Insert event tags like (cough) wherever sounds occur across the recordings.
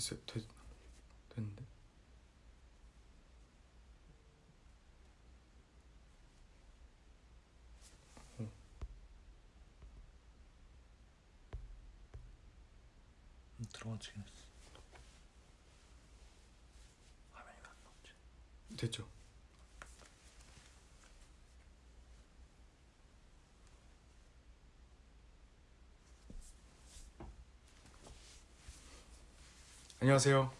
됐어요. 됐, 됐는데. 어. 음, 들어가지긴 했어. 화면이 안 나오지. 됐죠. 안녕하세요.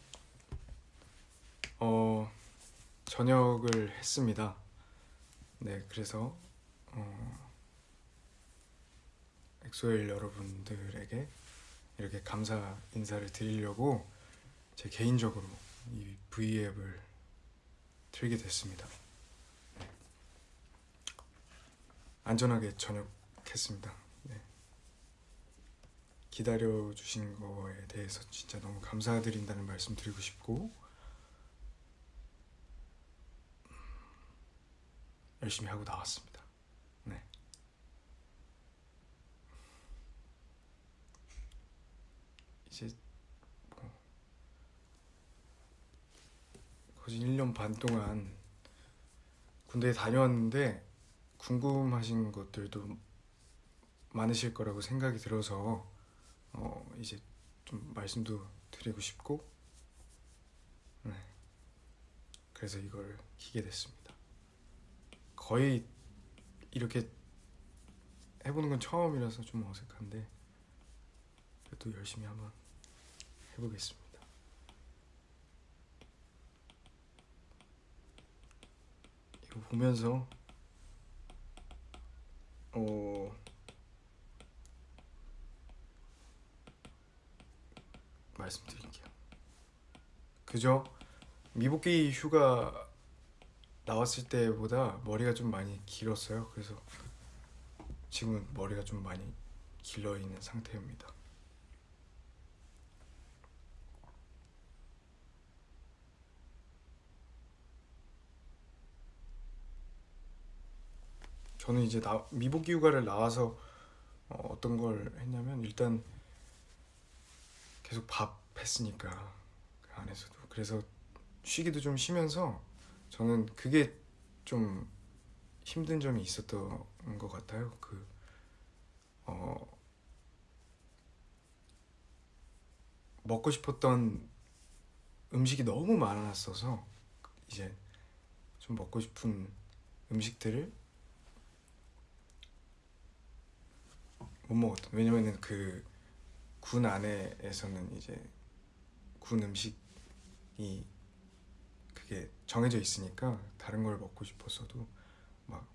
어 저녁을 했습니다. 네, 그래서 어, 엑소엘 여러분들에게 이렇게 감사 인사를 드리려고 제 개인적으로 이 V앱을 틀게 됐습니다. 네. 안전하게 전역했습니다. 네. 기다려 주신 거에 대해서 진짜 너무 감사드린다는 말씀 드리고 싶고 열심히 하고 나왔습니다. 네. 이제 뭐 거진 1년 반 동안 군대에 다녀왔는데 궁금하신 것들도 많으실 거라고 생각이 들어서 어 이제 좀 말씀도 드리고 싶고 네. 그래서 이걸 키게 됐습니다. 거의 이렇게 해보는 건 처음이라서 좀 어색한데 그래도 열심히 한번 해보겠습니다. 이거 보면서 어 말씀드릴게요. 그죠? 미복귀 휴가 나왔을 때보다 머리가 좀 많이 길었어요. 그래서 지금은 머리가 좀 많이 길러 있는 상태입니다. 저는 이제 나, 미복귀 휴가를 나와서 어, 어떤 걸 했냐면 일단 계속 밥 했으니까 그 안에서도 그래서 쉬기도 좀 쉬면서 저는 그게 좀 힘든 점이 있었던 것 같아요. 그 어, 먹고 싶었던 음식이 너무 많았어서 이제 좀 먹고 싶은 음식들을 못 먹었던 왜냐면은 그 군 안에에서는 이제 군 음식이 그게 정해져 있으니까 다른 걸 먹고 싶었어도 막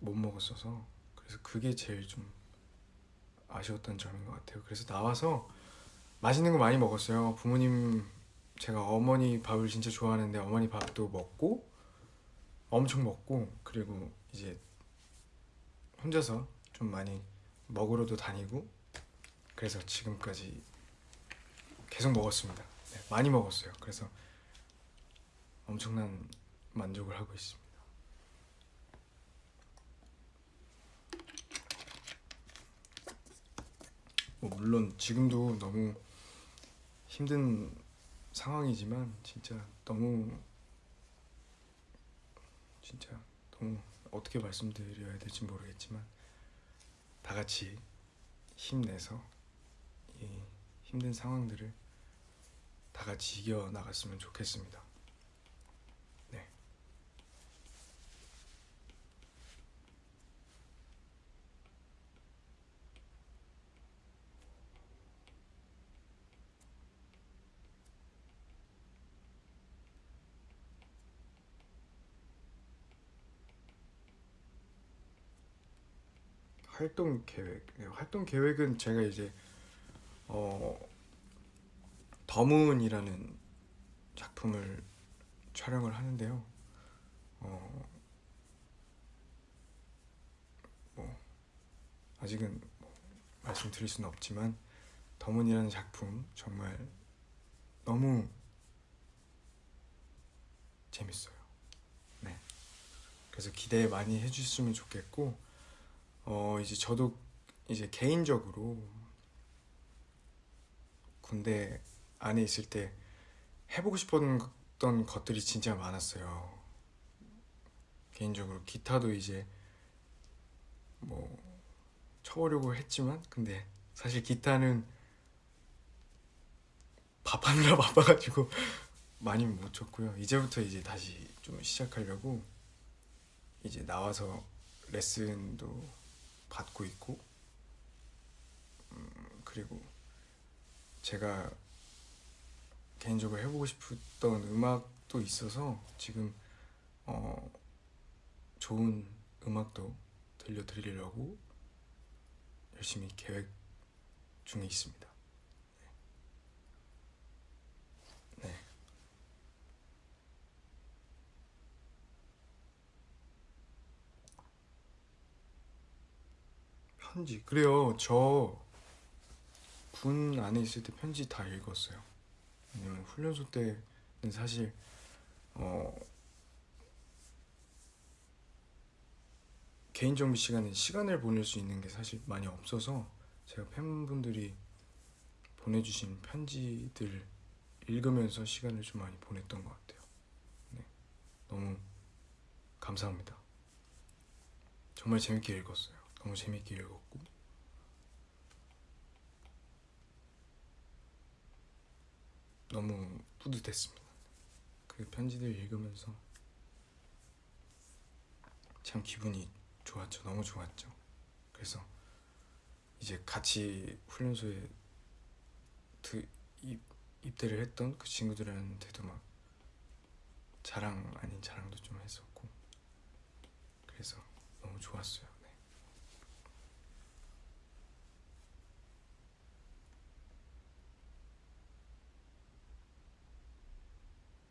못 먹었어서 그래서 그게 제일 좀 아쉬웠던 점인 것 같아요. 그래서 나와서 맛있는 거 많이 먹었어요. 부모님 제가 어머니 밥을 진짜 좋아하는데 어머니 밥도 먹고 엄청 먹고 그리고 이제 혼자서 좀 많이 먹으러도 다니고 그래서 지금까지 계속 먹었습니다. 네, 많이 먹었어요. 그래서 엄청난 만족을 하고 있습니다. 뭐 물론 지금도 너무 힘든 상황이지만 진짜 너무 진짜 너무 어떻게 말씀드려야 될지 모르겠지만 다 같이 힘내서 이 힘든 상황들을 다 같이 이겨 나갔으면 좋겠습니다. 네. 활동 계획. 네, 활동 계획은 제가 이제 어 더문이라는 작품을 촬영을 하는데요. 어, 뭐 아직은 뭐 말씀드릴 수는 없지만 더문이라는 작품 정말 너무 재밌어요. 네. 그래서 기대 많이 해주셨으면 좋겠고 어 이제 저도 이제 개인적으로 군대 안에 있을 때 해보고 싶었던 것들이 진짜 많았어요. 개인적으로 기타도 이제 뭐 쳐보려고 했지만 근데 사실 기타는 밥하느라 (laughs) 바빠가지고 많이 못 쳤고요. 이제부터 이제 다시 좀 시작하려고 이제 나와서 레슨도 받고 있고 음, 그리고 제가 개인적으로 해보고 싶었던 음악도 있어서 지금 어, 좋은 음악도 들려드리려고 열심히 계획 중에 있습니다. 네. 편지 그래요. 저 군 안에 있을 때 편지 다 읽었어요. 왜냐면 훈련소 때는 사실 어 개인 정비 시간에 시간을 보낼 수 있는 게 사실 많이 없어서 제가 팬분들이 보내주신 편지들 읽으면서 시간을 좀 많이 보냈던 것 같아요. 네, 너무 감사합니다. 정말 재밌게 읽었어요. 너무 재밌게 읽었고 너무 뿌듯했습니다. 그 편지들 읽으면서 참 기분이 좋았죠. 너무 좋았죠. 그래서 이제 같이 훈련소에 드, 입, 입대를 했던 그 친구들한테도 막 자랑 아닌 자랑도 좀 했었고 그래서 너무 좋았어요. 네.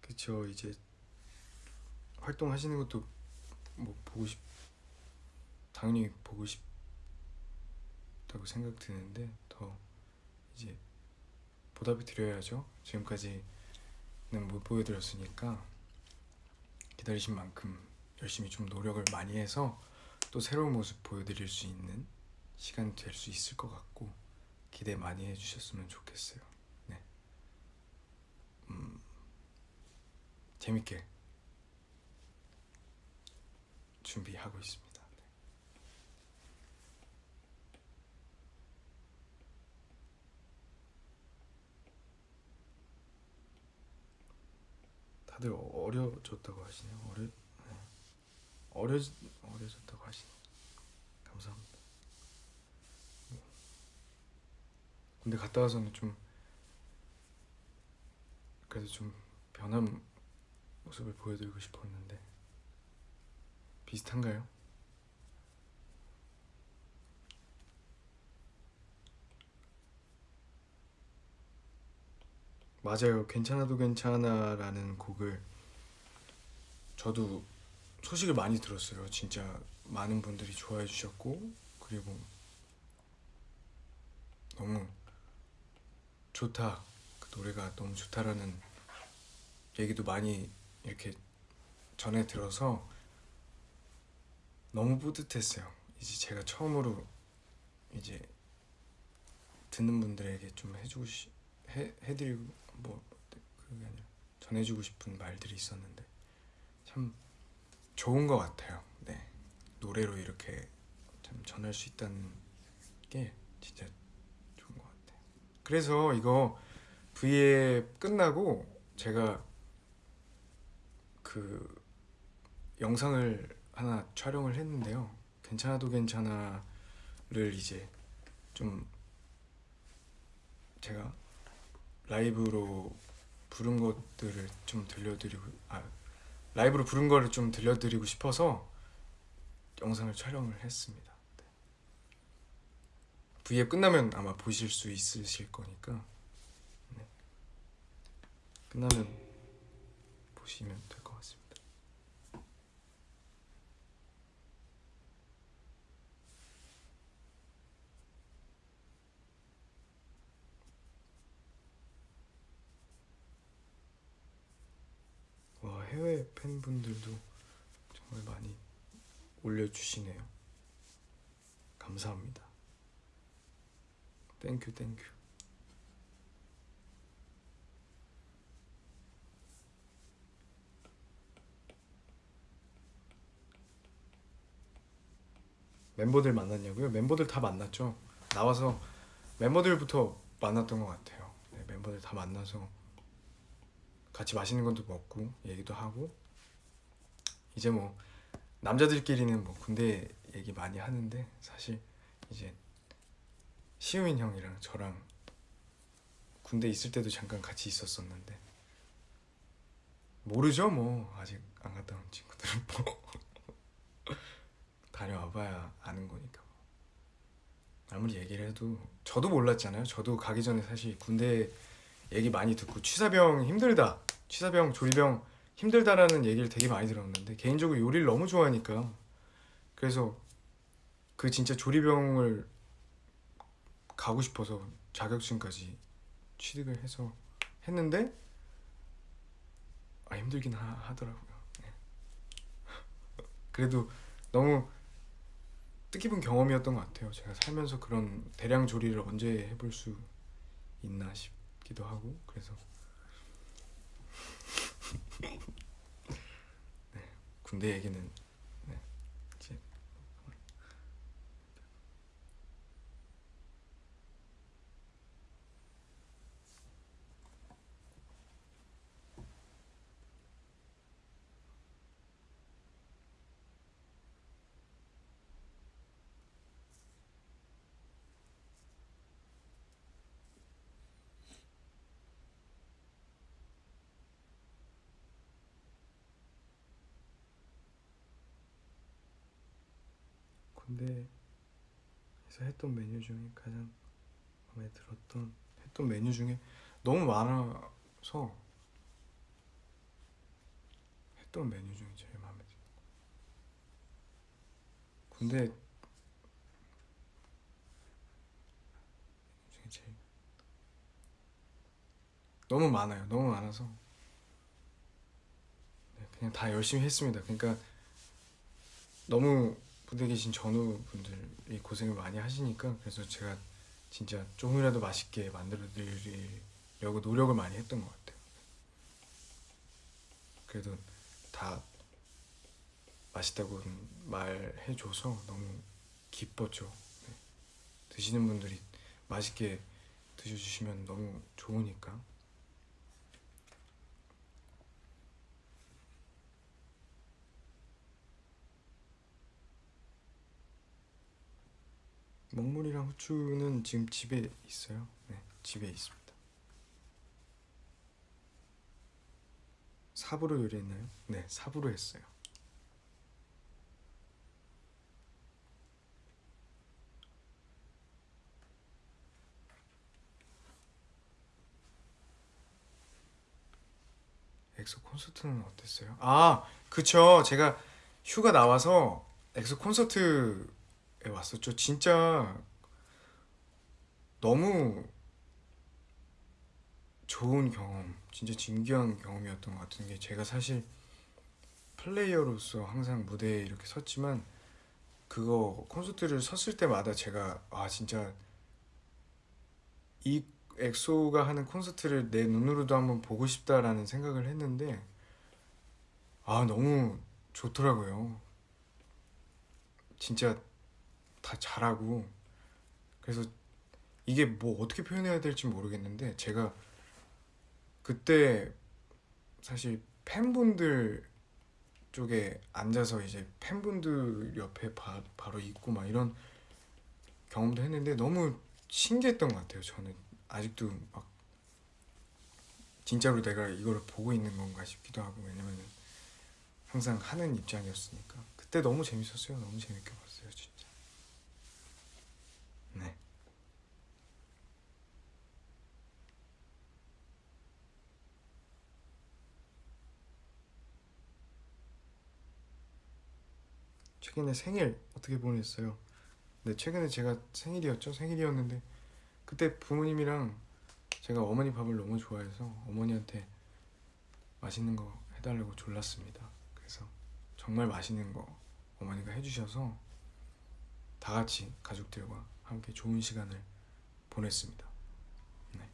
그쵸 이제 활동하시는 것도 뭐 보고 싶 당연히 보고 싶다고 생각 드는데 더 이제 보답을 드려야죠. 지금까지는 못 보여드렸으니까 기다리신 만큼 열심히 좀 노력을 많이 해서 또 새로운 모습 보여드릴 수 있는 시간이 될 수 있을 것 같고 기대 많이 해주셨으면 좋겠어요 네 음, 재밌게 준비하고 있습니다. 네. 다들 어려졌다고 하시네요. 어려 네. 어려 어려졌다고 하시네. 감사합니다. 뭐. 군대 갔다 와서는 좀 그래도 좀 변한 모습을 보여드리고 싶었는데 비슷한가요? 맞아요. 괜찮아도 괜찮아 라는 곡을 저도 소식을 많이 들었어요. 진짜 많은 분들이 좋아해 주셨고 그리고 너무 좋다. 그 노래가 너무 좋다라는 얘기도 많이 이렇게 전해 들어서 너무 뿌듯했어요. 이제 제가 처음으로 이제 듣는 분들에게 좀 해주고 시, 해 해드리고 뭐 그게 아니라 전해주고 싶은 말들이 있었는데 참 좋은 것 같아요. 네 노래로 이렇게 참 전할 수 있다는 게 진짜 좋은 것 같아요. 그래서 이거 V에 끝나고 제가 그 영상을 하나 촬영을 했는데요. 괜찮아도 괜찮아를 이제 좀 제가 라이브로 부른 것들을 좀 들려드리고 아 라이브로 부른 거를 좀 들려드리고 싶어서 영상을 촬영을 했습니다. 네. V에 끝나면 아마 보실 수 있으실 거니까 네. 끝나면 보시면 될것 와 해외 팬분들도 정말 많이 올려주시네요. 감사합니다. Thank you thank you 멤버들 만났냐고요? 멤버들 다 만났죠? 나와서 멤버들부터 만났던 것 같아요. 네, 멤버들 다 만나서 같이 맛있는 것도 먹고 얘기도 하고. 이제 뭐 남자들끼리는 뭐 군대 얘기 많이 하는데 사실 이제 시우민 형이랑 저랑 군대 있을 때도 잠깐 같이 있었었는데. 모르죠 뭐. 아직 안 갔다 온 친구들은 뭐. (laughs) 다녀와봐야 아는 거니까 뭐. 아무리 얘기를 해도 저도 몰랐잖아요. 저도 가기 전에 사실 군대 얘기 많이 듣고 취사병 힘들다 취사병 조리병 힘들다라는 얘기를 되게 많이 들었는데 개인적으로 요리를 너무 좋아하니까 그래서 그 진짜 조리병을 가고 싶어서 자격증까지 취득을 해서 했는데 아 힘들긴 하, 하더라고요. 네. (laughs) 그래도 너무 뜻깊은 경험이었던 것 같아요. 제가 살면서 그런 대량 조리를 언제 해볼 수 있나 싶 기도 하고 그래서. (laughs) 네, 군대 얘기는 네, 이제 군대에서 했던 메뉴 중에 가장 마음에 들었던 했던 메뉴 중에 너무 많아서 했던 메뉴 중에 제일 마음에 들어. 군대 중에 제일 너무 많아요. 너무 많아서 네, 그냥 다 열심히 했습니다. 그러니까 너무 부대 계신 전우분들이 고생을 많이 하시니까 그래서 제가 진짜 조금이라도 맛있게 만들어 드리려고 노력을 많이 했던 것 같아요. 그래도 다 맛있다고 말해줘서 너무 기뻤죠. 네. 드시는 분들이 맛있게 드셔주시면 너무 좋으니까. 먹물이랑 후추는 지금 집에 있어요. 네, 집에 있습니다. 삽으로 요리했나요? 네, 삽으로 했어요. 엑소 콘서트는 어땠어요? 아, 그쵸. 제가 휴가 나와서 엑소 콘서트에 왔었죠. 진짜 너무 좋은 경험, 진짜 진귀한 경험이었던 것 같은 게 제가 사실 플레이어로서 항상 무대에 이렇게 섰지만 그거 콘서트를 섰을 때마다 제가 아 진짜 이 엑소가 하는 콘서트를 내 눈으로도 한번 보고 싶다라는 생각을 했는데 아 너무 좋더라고요. 진짜 다 잘하고 그래서 이게 뭐 어떻게 표현해야 될지 모르겠는데 제가 그때 사실 팬분들 쪽에 앉아서 이제 팬분들 옆에 바, 바로 있고 막 이런 경험도 했는데 너무 신기했던 것 같아요. 저는 아직도 막 진짜로 내가 이거를 보고 있는 건가 싶기도 하고 왜냐면 항상 하는 입장이었으니까 그때 너무 재밌었어요. 너무 재밌게 봤어요, 진짜. 네. 최근에 생일 어떻게 보냈어요? 네, 최근에 제가 생일이었죠. 생일이었는데 그때 부모님이랑 제가 어머니 밥을 너무 좋아해서 어머니한테 맛있는 거 해달라고 졸랐습니다. 그래서 정말 맛있는 거 어머니가 해주셔서 다 같이 가족들과 함께 좋은 시간을 보냈습니다. 네.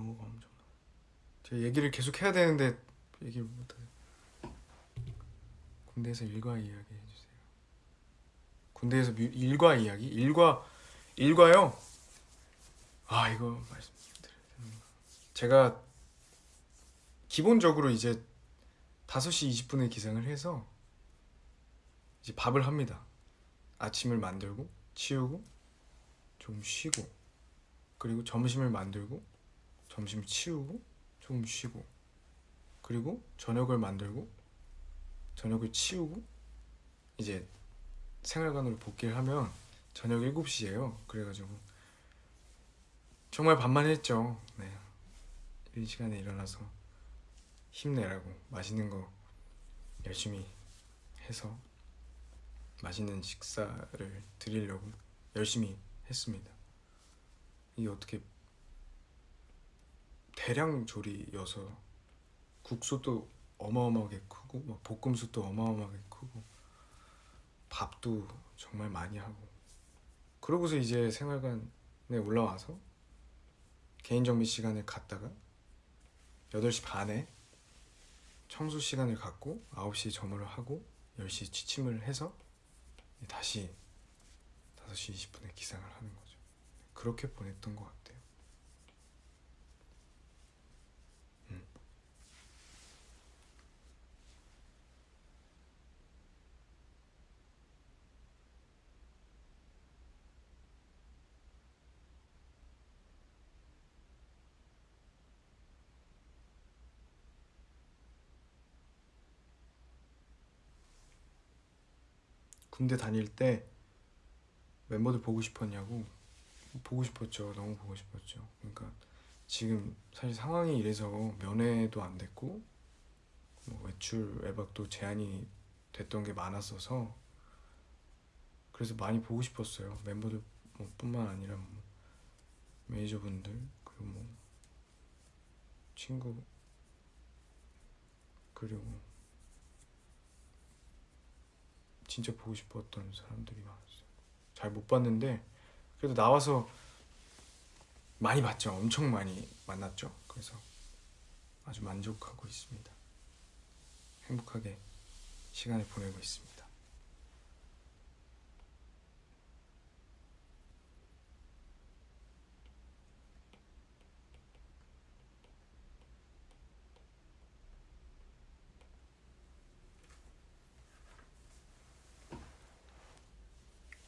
업무가 엄청. 제가 얘기를 계속 해야 되는데 얘기를 못 해요. 군대에서 일과 이야기 해주세요. 군대에서 뮤- 일과 이야기? 일과 일과요? 아 이거 말씀드려야 되는 거. 제가 기본적으로 이제 5시 20분에 기상을 해서 이제 밥을 합니다. 아침을 만들고 치우고 좀 쉬고 그리고 점심을 만들고 점심 치우고 좀 쉬고 그리고 저녁을 만들고 저녁을 치우고 이제 생활관으로 복귀를 하면 저녁 7시예요. 그래가지고 정말 밤만 했죠. 네. 이런 시간에 일어나서 힘내라고 맛있는 거 열심히 해서 맛있는 식사를 드리려고 열심히 했습니다. 이게 어떻게 대량 조리여서 국수도 어마어마하게 크고 막 볶음수도 어마어마하게 크고 밥도 정말 많이 하고 그러고서 이제 생활관에 올라와서 개인 정비 시간을 갖다가 8시 반에 청소 시간을 갖고 9시에 점호를 하고 10시에 취침을 해서 다시 5시 20분에 기상을 하는 거죠. 그렇게 보냈던 것 같아요. 음. 군대 다닐 때 멤버들 보고 싶었냐고. 보고 싶었죠. 너무 보고 싶었죠. 그러니까 지금 사실 상황이 이래서 면회도 안 됐고 뭐 외출 외박도 제한이 됐던 게 많았어서 그래서 많이 보고 싶었어요. 멤버들 뭐 뿐만 아니라 뭐 매니저분들 그리고 뭐 친구 그리고 진짜 보고 싶었던 사람들이 많았어요. 잘 못 봤는데 그래도 나와서 많이 봤죠. 엄청 많이 만났죠. 그래서 아주 만족하고 있습니다. 행복하게 시간을 보내고 있습니다.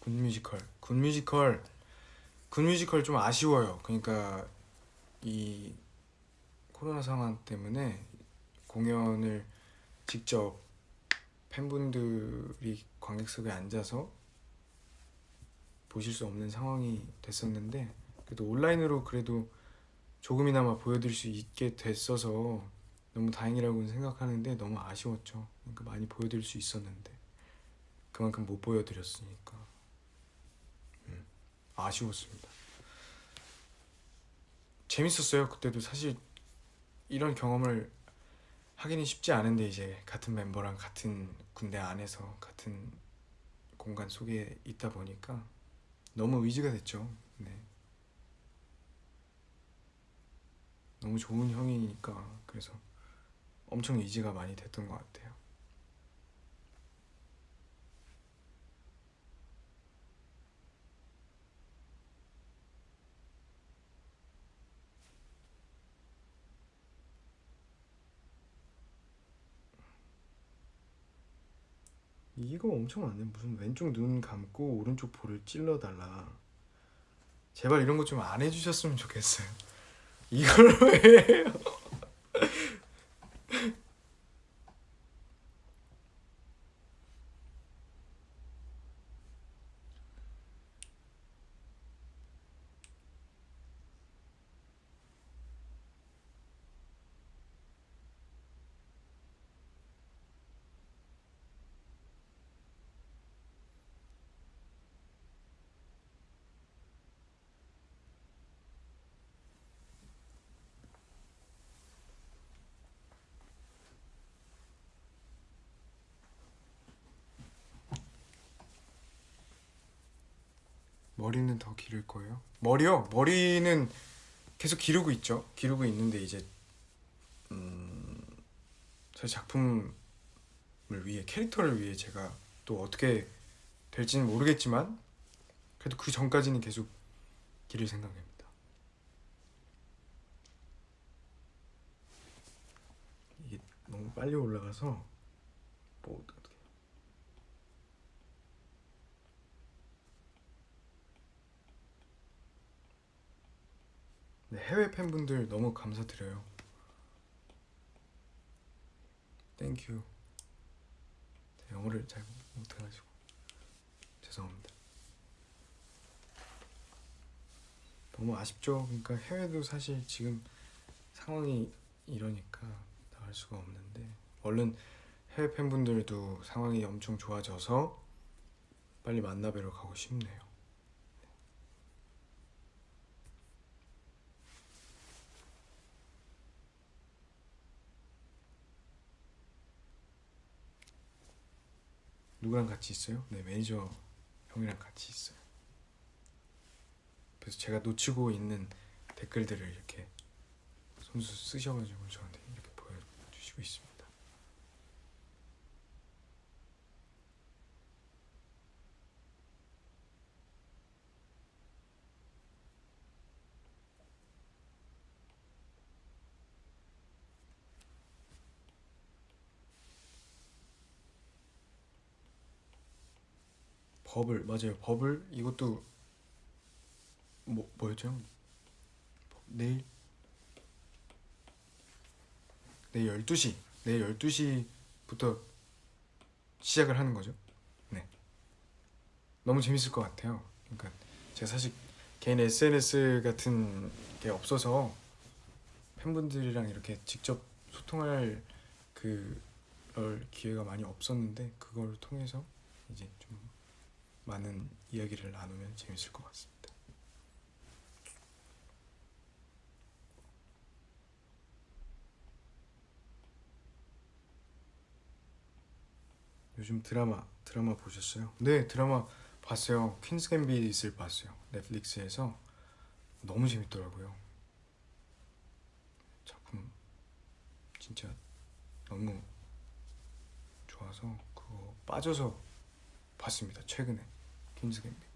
군 뮤지컬. 군 뮤지컬 군 뮤지컬 좀 아쉬워요. 그러니까 이 코로나 상황 때문에 공연을 직접 팬분들이 관객석에 앉아서 보실 수 없는 상황이 됐었는데 그래도 온라인으로 그래도 조금이나마 보여드릴 수 있게 됐어서 너무 다행이라고 생각하는데 너무 아쉬웠죠. 그러니까 많이 보여드릴 수 있었는데 그만큼 못 보여드렸으니까 아쉬웠습니다. 재밌었어요. 그때도 사실 이런 경험을 하기는 쉽지 않은데 이제 같은 멤버랑 같은 군대 안에서 같은 공간 속에 있다 보니까 너무 의지가 됐죠. 네. 너무 좋은 형이니까 그래서 엄청 의지가 많이 됐던 것 같아요. 이거 엄청 많네. 무슨 왼쪽 눈 감고 오른쪽 볼을 찔러달라. 제발 이런 거 좀 안 해주셨으면 좋겠어요. (laughs) 이걸 왜 해요? 머리는 더 기를 거예요? 머리요? 머리는 계속 기르고 있죠. 기르고 있는데 이제 음, 사실 작품을 위해 캐릭터를 위해 제가 또 어떻게 될지는 모르겠지만 그래도 그 전까지는 계속 기를 생각입니다. 이게 너무 빨리 올라가서 뭐어떻게 네, 해외 팬분들 너무 감사드려요. Thank you. 네, 영어를 잘 못해가지고 죄송합니다. 너무 아쉽죠. 그러니까 해외도 사실 지금 상황이 이러니까 나갈 수가 없는데 얼른 해외 팬분들도 상황이 엄청 좋아져서 빨리 만나뵈러 가고 싶네요. 누구랑 같이 있어요? 네 매니저 형이랑 같이 있어요. 그래서 제가 놓치고 있는 댓글들을 이렇게 손수 쓰셔가지고 저한테 이렇게 보여주시고 있습니다. 버블 맞아요 버블 이것도 뭐 뭐였죠? 내일 내일 12시 내일 12시부터 시작을 하는 거죠. 네. 너무 재밌을 것 같아요. 그러니까 제가 사실 개인 SNS 같은 게 없어서 팬분들이랑 이렇게 직접 소통할 그럴 기회가 많이 없었는데 그걸 통해서 이제 좀 많은 이야기를 나누면 재밌을 것 같습니다. 요즘 드라마 드라마 보셨어요? 네 드라마 봤어요. 퀸스 갬빗을 봤어요. 넷플릭스에서 너무 재밌더라고요. 작품 진짜 너무 좋아서 그거 빠져서 봤습니다. 최근에 갬빗.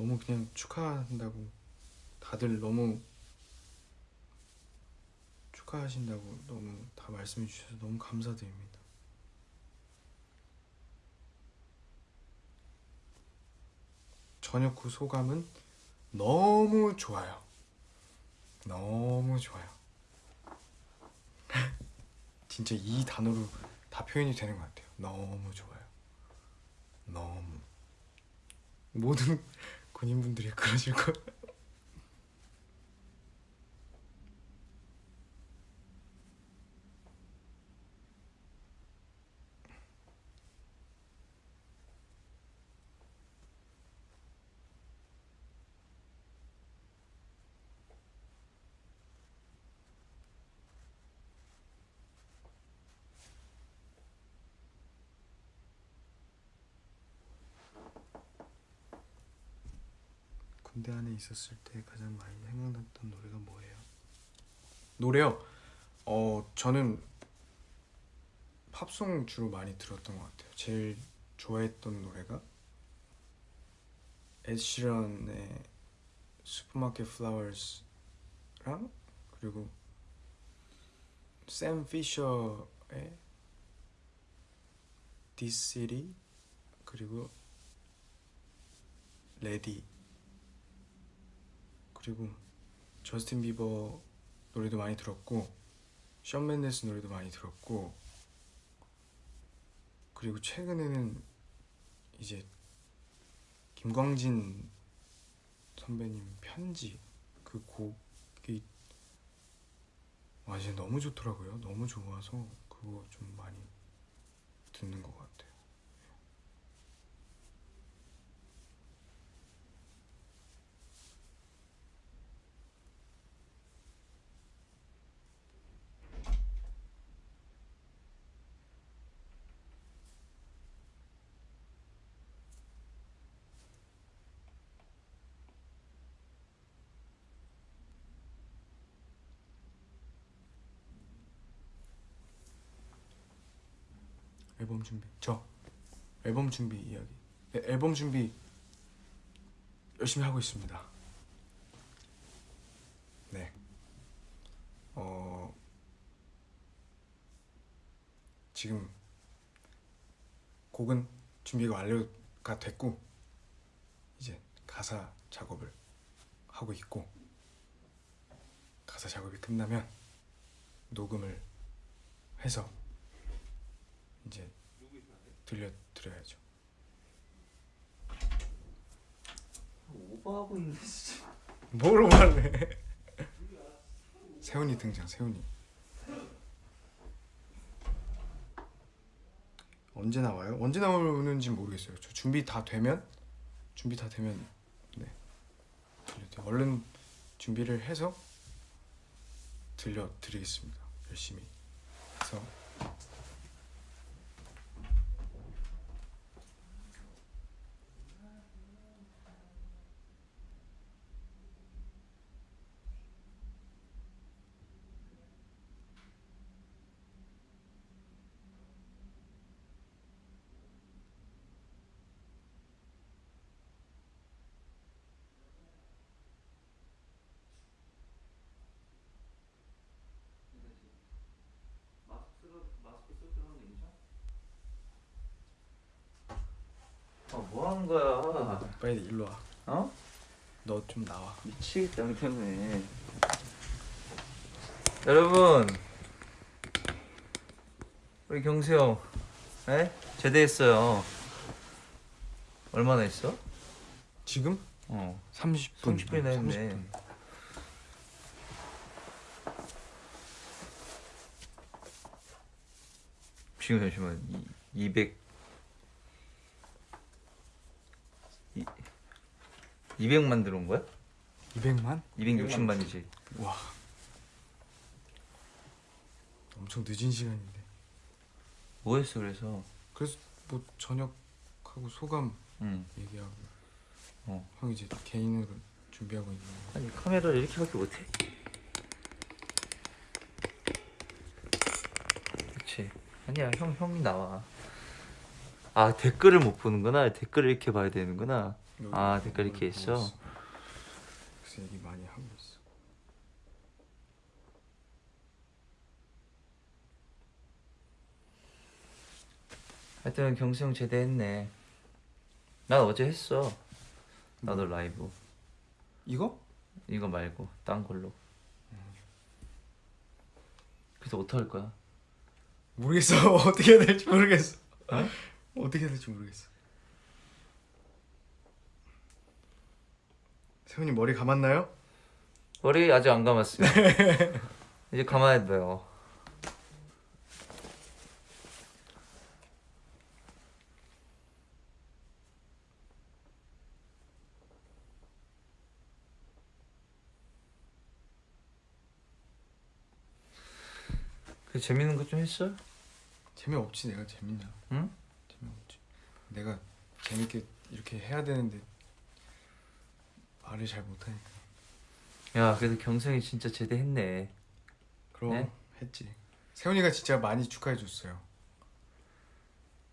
너무 그냥 축하한다고 다들 너무 축하하신다고 너무 다 말씀해 주셔서 너무 감사드립니다. 저녁 후 소감은 너무 좋아요. 너무 좋아요. (laughs) 진짜 이 단어로 다 표현이 되는 것 같아요. 너무 좋아요. 너무 모든 군인분들이 (laughs) 그러실 거. 군대 안에 있었을 때 가장 많이 생각났던 노래가 뭐예요? 노래요? 어 저는 팝송 주로 많이 들었던 것 같아요. 제일 좋아했던 노래가 에드시런의 Supermarket Flowers랑 그리고 샘 피셔의 City 그리고 Ready 그리고 저스틴 비버 노래도 많이 들었고 션 맨데스 노래도 많이 들었고 그리고 최근에는 이제 김광진 선배님 편지 그 곡이 와 진짜 너무 좋더라고요. 너무 좋아서 그거 좀 많이 듣는 것 같아요. 앨범 준비 저 앨범 준비 이야기 네, 앨범 준비 열심히 하고 있습니다. 네. 어 지금 곡은 준비가 완료가 됐고 이제 가사 작업을 하고 있고 가사 작업이 끝나면 녹음을 해서 이제 들려드려야죠. 오버하고 있네 진짜 뭐로 말해? 세훈이 등장. 세훈이. 언제 나와요? 언제 나오는지 모르겠어요. 저 준비 다 되면 준비 다 되면 네 들려드려. 얼른 준비를 해서 들려드리겠습니다. 열심히 해서 마스크 쓰고 마스크 쓰고 들어가는 거 괜찮아? 아뭐 하는 거야 빨리 일로 와. 어? 너 좀 나와. 미치겠다 형 때문에 여러분 우리 경수 형 에? 제대했어요 얼마나 했어? 지금 어 30분. 30분이나 했네 30분. 지금 잠시만 이, 200 200만 들어온 거야? 200만? 260만이지 와. 엄청 늦은 시간인데. 뭐 했어 그래서 그래서 뭐 저녁하고 소감 응 얘기하고 어. 형 이제 개인으로 준비하고 있는 거. 아니 카메라를 이렇게밖에 못 해 그치 아니야 형 형이 나와 아 댓글을 못 보는구나 댓글을 이렇게 봐야 되는구나 너 아, 이거 댓글 이렇게 있어? 그래서 얘기 많이 하고 있어. 하여튼 경수 형 제대했네 난 어제 했어 나도 라이브 이거? 이거 말고 딴 걸로 그래서 어떡할 거야 모르겠어. (laughs) 어떻게 해야 될지 모르겠어. 어떻게 해야 될지 모르겠어. 세훈이 머리 감았나요? 머리 아직 안 감았어요 (laughs) 이제 감아야 돼요 그 재밌는 거 좀 했어? 재미없지 내가 재밌냐? 응? 재미없지. 내가 재밌게 이렇게 해야 되는데 말을 잘 못하니까. 야 그래도 경성이 진짜 제대했네 그럼 네? 했지. 세훈이가 진짜 많이 축하해 줬어요.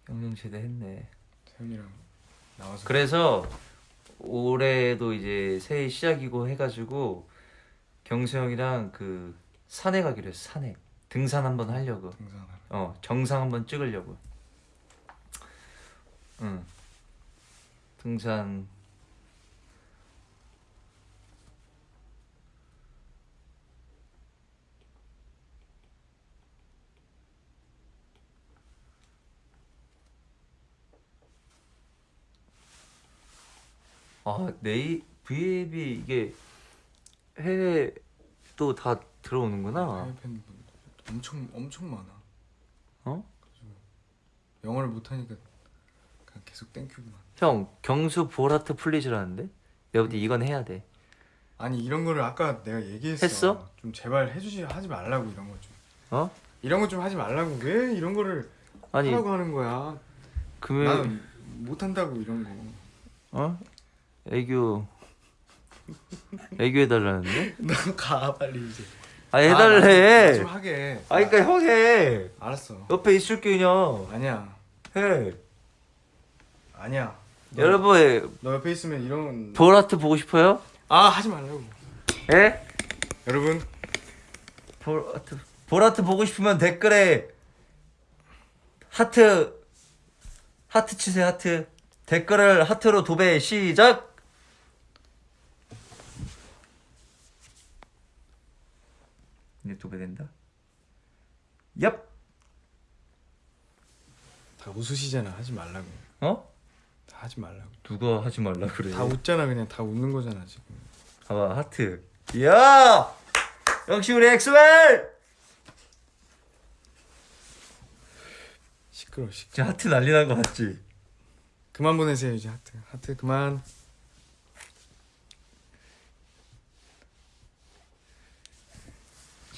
경성 제대했네 세훈이랑 나와서 그래서 올해도 이제 새해 시작이고 해가지고 경수 형이랑 그 산에 가기로 했어 산에 등산 한번 하려고 등산하러. 어 정상 한번 찍으려고 응 등산 아 네이 V앱이 이게 해외도 다 들어오는구나. 해외 팬분 엄청 엄청 많아. 어? 영어를 못하니까 그냥 계속 thank you만. 형 경수 볼하트 please라는데 볼때 이건 해야 돼. 아니 이런 거를 아까 내가 얘기했어. 했어? 좀 제발 해주지 하지 말라고 이런 거 좀. 어? 이런 거 좀 하지 말라고 왜 이런 거를 아니 하라고 하는 거야? 금요일 나는 못한다고 이런 거. 어? 애교 애교 해달라는데? (laughs) 너가 빨리 이제. 아 아, 해달래. 나좀 하게. 아 그러니까 형 해. 알았어. 옆에 있을게 그냥 아니야. 해. 아니야. 너, 여러분 너 옆에 있으면 이런. 볼하트 보고 싶어요? 아 하지 말라고. 예? 여러분 볼하트 볼하트 보고 싶으면 댓글에 하트 하트 치세요 하트 댓글을 하트로 도배 시작 이제 도배된다 얍 다 웃으시잖아. 하지 말라고. 어? 다 하지 말라고. 누가 하지 말라 그래 다 웃잖아 그냥 다 웃는 거잖아 지금. 봐봐 하트 이야 역시 우리 EXO-L 시끄러 시. 진짜 하트 난리 난 거 맞지? 그만 보내세요 이제 하트. 하트 그만.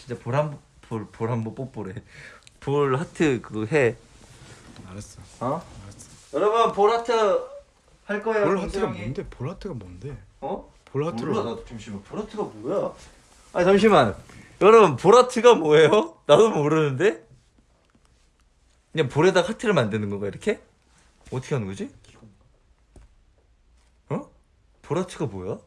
진짜 볼한볼볼 한번 뽀뽀래 볼 하트 그거 해 알았어. 어? 알았어. 여러분 볼 하트 할 거예요 볼 하트가 동생이. 뭔데? 볼 하트가 뭔데? 어? 볼 하트로. 몰라 나도 잠시만 볼 하트가 뭐야 아 잠시만 여러분 볼 하트가 뭐예요? 나도 모르는데 그냥 볼에다 하트를 만드는 건가 이렇게? 어떻게 하는 거지? 어? 볼 하트가 뭐야?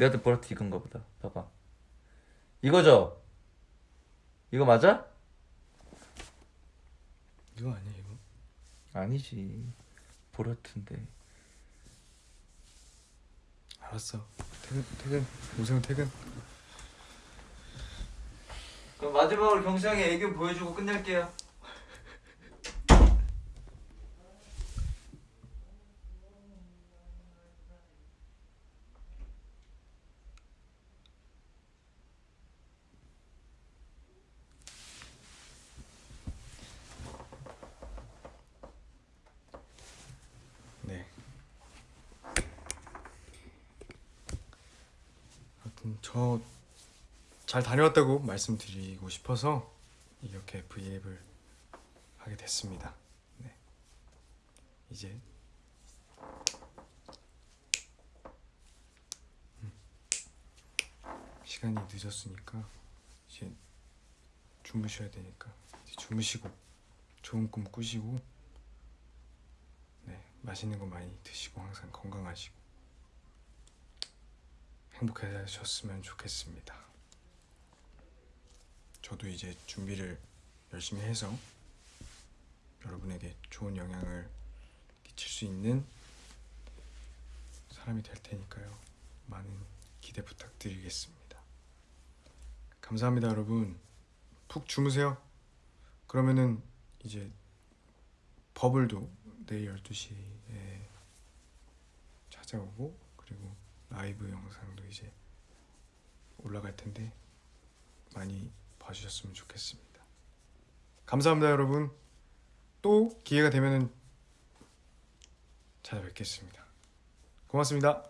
내한테 볼 하트 이건가 보다 봐봐 이거죠? 이거 맞아? 이거 아니야 이거? 아니지 보라트인데 알았어. 퇴근 퇴근. 오세훈 퇴근. 그럼 마지막으로 경수 형이 애교 보여주고 끝낼게요 네. 하여튼 저 잘 다녀왔다고 말씀드리고 싶어서 이렇게 브이앱을 하게 됐습니다. 네. 이제 음. 시간이 늦었으니까 이제 주무셔야 되니까 이제 주무시고 좋은 꿈 꾸시고 네, 맛있는 거 많이 드시고 항상 건강하시고 행복하셨으면 좋겠습니다. 저도 이제 준비를 열심히 해서 여러분에게 좋은 영향을 끼칠 수 있는 사람이 될 테니까요. 많은 기대 부탁드리겠습니다. 감사합니다, 여러분. 푹 주무세요. 그러면은 이제 버블도 내일 12시에 찾아오고 그리고 라이브 영상도 이제 올라갈 텐데 많이 봐주셨으면 좋겠습니다. 감사합니다, 여러분. 또 기회가 되면은 찾아뵙겠습니다. 고맙습니다.